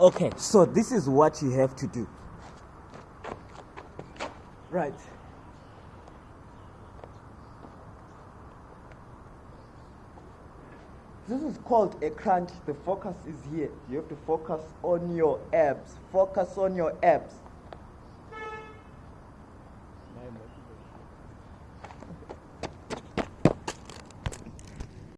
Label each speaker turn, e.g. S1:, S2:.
S1: Okay, so this is what you have to do. Right. This is called a crunch. The focus is here. You have to focus on your abs. Focus on your abs.